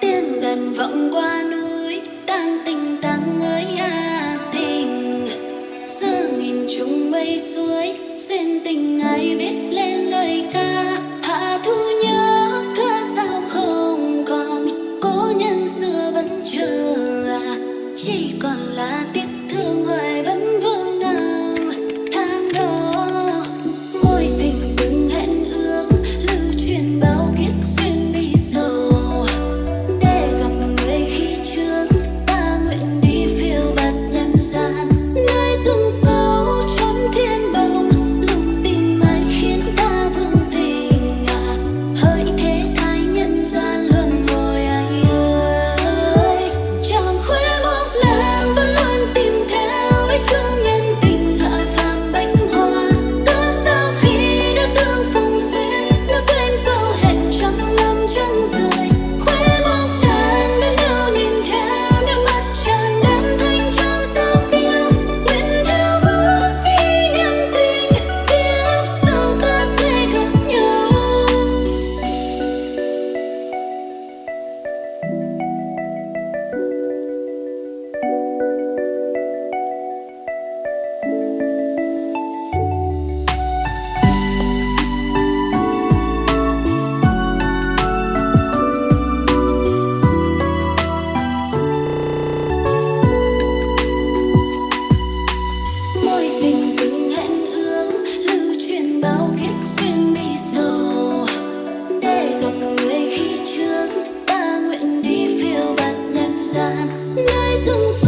tiếng đàn vọng qua núi tan tình nơi rừng xa